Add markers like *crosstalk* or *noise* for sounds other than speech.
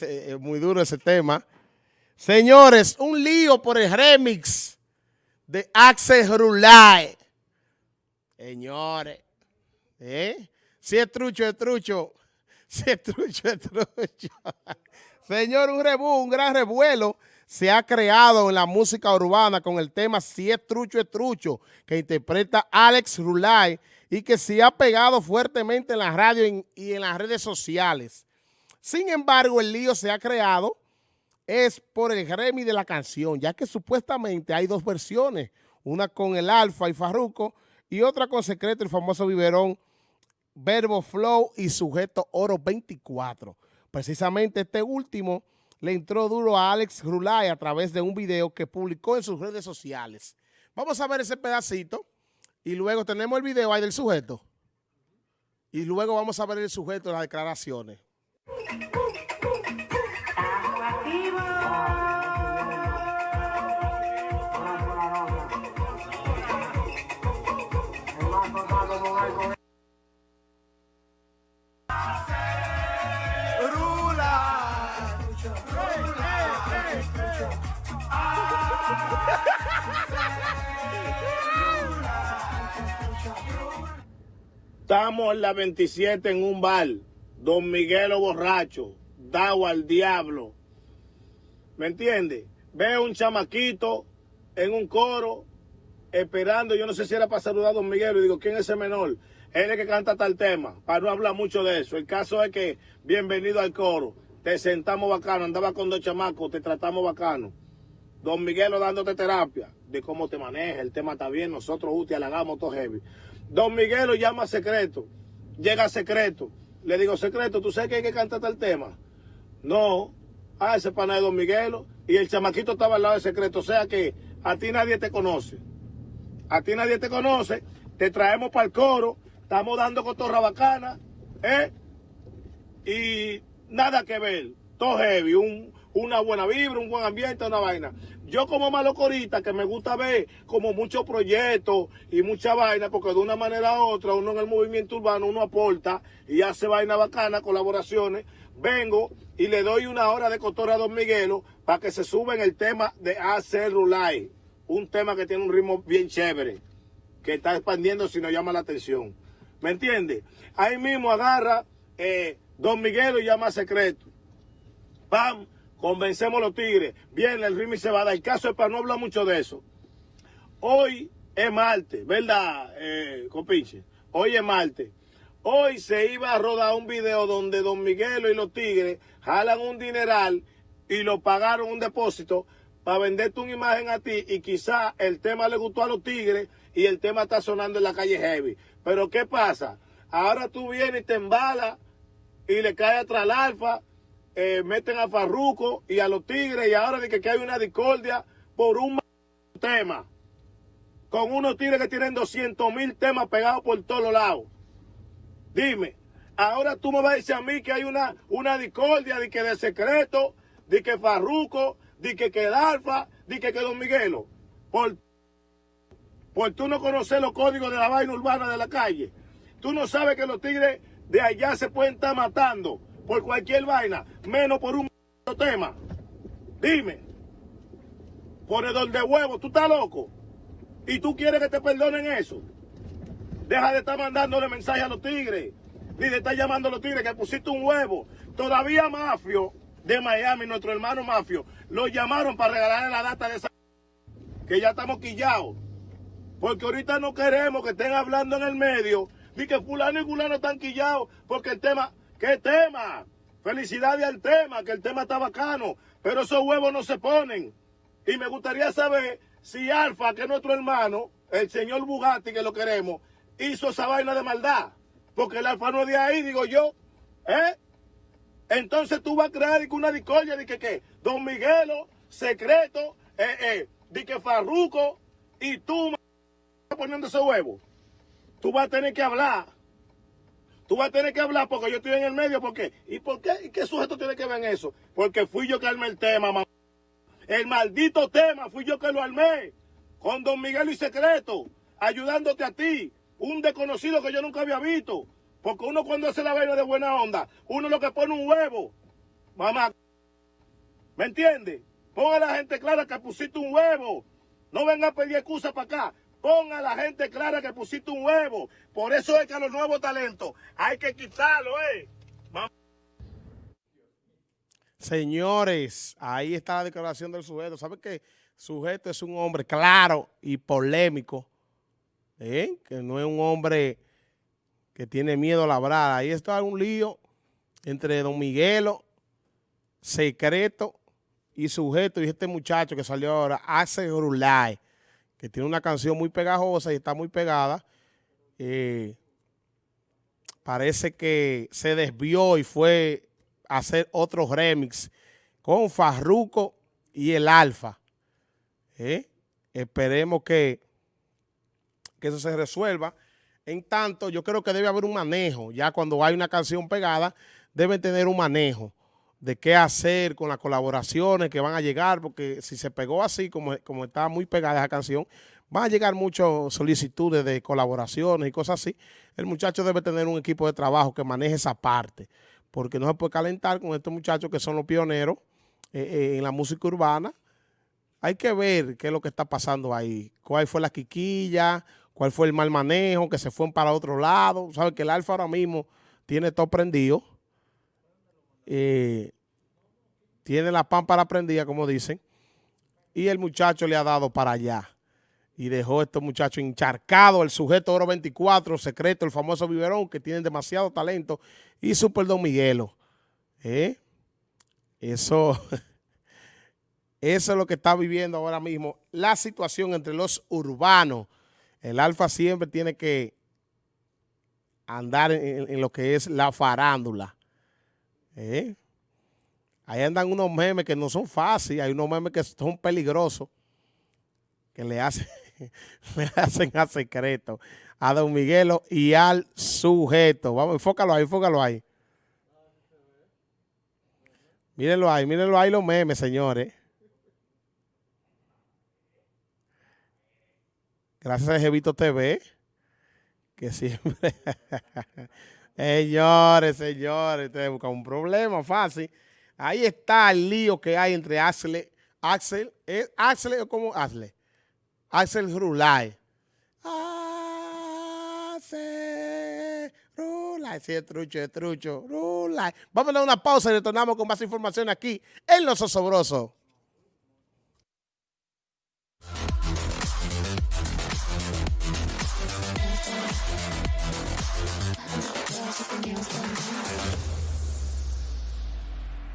Es muy duro ese tema. Señores, un lío por el remix de Axel Rulay. Señores, ¿eh? Si es trucho, es trucho. Si es trucho, es trucho. Señor, un rebú, un gran revuelo se ha creado en la música urbana con el tema Si es trucho, es trucho, que interpreta Alex Rulay y que se ha pegado fuertemente en la radio y en las redes sociales. Sin embargo, el lío se ha creado es por el Grammy de la canción, ya que supuestamente hay dos versiones, una con el Alfa y Farruco y otra con Secreto, el famoso biberón Verbo Flow y Sujeto Oro 24. Precisamente este último le entró duro a Alex Rulay a través de un video que publicó en sus redes sociales. Vamos a ver ese pedacito y luego tenemos el video ahí del sujeto. Y luego vamos a ver el sujeto las declaraciones. Estamos en la 27 en un bar. Don Miguelo borracho. Dado al diablo. ¿Me entiende? Veo un chamaquito en un coro esperando. Yo no sé si era para saludar a Don Miguelo. Y digo, ¿quién es ese menor? Él es el que canta tal tema. Para no hablar mucho de eso. El caso es que, bienvenido al coro. Te sentamos bacano. Andaba con dos chamacos. Te tratamos bacano. Don Miguelo dándote terapia de cómo te maneja. El tema está bien. Nosotros, te halagamos todo heavy. Don Miguelo llama a secreto. Llega secreto. Le digo, secreto, ¿tú sabes que hay que cantar el tema? No. Ah, ese pana de Don Miguelo. Y el chamaquito estaba al lado de secreto. O sea que a ti nadie te conoce. A ti nadie te conoce. Te traemos para el coro. Estamos dando cotorra bacana. ¿Eh? Y nada que ver. Todo heavy. Un, una buena vibra, un buen ambiente, una vaina. Yo como malocorita que me gusta ver como muchos proyectos y mucha vaina, porque de una manera u otra uno en el movimiento urbano uno aporta y hace vaina bacana, colaboraciones. Vengo y le doy una hora de cotorra a Don Miguelo para que se suba en el tema de hacer Rulay. Un tema que tiene un ritmo bien chévere, que está expandiendo si nos llama la atención. ¿Me entiende? Ahí mismo agarra eh, Don Miguelo y llama secreto. ¡Pam! Convencemos a los tigres. Bien, el ritmo se va a dar. El caso es para no hablar mucho de eso. Hoy es martes, ¿verdad, eh, compinche? Hoy es martes. Hoy se iba a rodar un video donde Don Miguelo y los tigres jalan un dineral y lo pagaron un depósito para venderte una imagen a ti y quizá el tema le gustó a los tigres y el tema está sonando en la calle heavy. Pero ¿qué pasa? Ahora tú vienes y te embalas y le caes atrás al alfa eh, meten a Farruco y a los Tigres y ahora de que, hay una discordia por un tema. Con unos Tigres que tienen 200 mil temas pegados por todos lados. Dime, ahora tú me vas a decir a mí que hay una, una discordia de que de secreto, de que Farruco, de que, que Alfa, de que, que Don Miguelo. Por, por tú no conoces los códigos de la vaina urbana de la calle. Tú no sabes que los tigres de allá se pueden estar matando por cualquier vaina, menos por un tema. Dime, ponedor de huevo, tú estás loco. Y tú quieres que te perdonen eso. Deja de estar mandándole mensajes a los tigres. Ni de estar llamando a los tigres que pusiste un huevo. Todavía Mafio de Miami, nuestro hermano Mafio, lo llamaron para regalarle la data de esa... *laughs* Que ya estamos quillados. Porque ahorita no queremos que estén hablando en el medio de que fulano y fulano están quillados porque el tema ¿Qué tema? Felicidades al tema, que el tema está bacano, pero esos huevos no se ponen. Y me gustaría saber si Alfa, que es nuestro hermano, el señor Bugatti, que lo queremos, hizo esa vaina de maldad. Porque el Alfa no es de ahí, digo yo. ¿Eh? Entonces tú vas a crear una discordia de que, ¿qué? Don Miguelo, secreto, eh, eh, de que Farruco, y tú poniendo ese huevo. Tú vas a tener que hablar. Tú vas a tener que hablar porque yo estoy en el medio. ¿Por qué? ¿Y por qué? ¿Y qué sujeto tiene que ver en eso? Porque fui yo que armé el tema, mamá. El maldito tema fui yo que lo armé. Con Don Miguel y Secreto. Ayudándote a ti. Un desconocido que yo nunca había visto. Porque uno cuando hace la vaina de buena onda, uno lo que pone un huevo. Mamá, ¿me entiende? Ponga a la gente clara que pusiste un huevo. No venga a pedir excusa para acá. Ponga la gente clara que pusiste un huevo. Por eso es que a los nuevos talentos hay que quitarlo, ¿eh? Señores, ahí está la declaración del sujeto. ¿Sabe que sujeto es un hombre claro y polémico? ¿eh? Que no es un hombre que tiene miedo a labrar. Ahí está un lío entre don Miguelo, secreto y sujeto y este muchacho que salió ahora, Hace Rulay, que tiene una canción muy pegajosa y está muy pegada. Eh, parece que se desvió y fue a hacer otro remix con Farruco y el Alfa. ¿eh? Esperemos que, que eso se resuelva. En tanto, yo creo que debe haber un manejo. Ya cuando hay una canción pegada, deben tener un manejo de qué hacer con las colaboraciones que van a llegar, porque si se pegó así, como, como está muy pegada esa canción, van a llegar muchas solicitudes de colaboraciones y cosas así. El muchacho debe tener un equipo de trabajo que maneje esa parte, porque no se puede calentar con estos muchachos que son los pioneros eh, eh, en la música urbana. Hay que ver qué es lo que está pasando ahí, cuál fue la quiquilla, cuál fue el mal manejo, que se fueron para otro lado. Sabe que el Alfa ahora mismo tiene todo prendido. Tiene la pámpara prendida, como dicen. Y el muchacho le ha dado para allá. Y dejó a estos muchachos encharcados. El sujeto Oro 24, secreto, el famoso biberón, que tienen demasiado talento. Y Super Don Miguelo. ¿Eh? Eso... *laughs* Eso es lo que está viviendo ahora mismo. La situación entre los urbanos el Alfa siempre tiene que andar en, lo que es la farándula. ¿Eh? Ahí andan unos memes que no son fáciles, hay unos memes que son peligrosos, que le hacen, *laughs* le hacen a secreto a Don Miguelo y al sujeto. Vamos, enfócalo ahí, enfócalo ahí. Mírenlo ahí, mírenlo ahí los memes, señores. Gracias a Jevito TV, que siempre... *laughs* señores, señores, te busca un problema fácil. Ahí está el lío que hay entre Axel, Axel, ¿es Axel o cómo Axel? Axel Rulay. Axel Rulay, sí, es trucho, es trucho, Rulay. Vamos a dar una pausa y retornamos con más información aquí en Los Osobrosos. magic and you're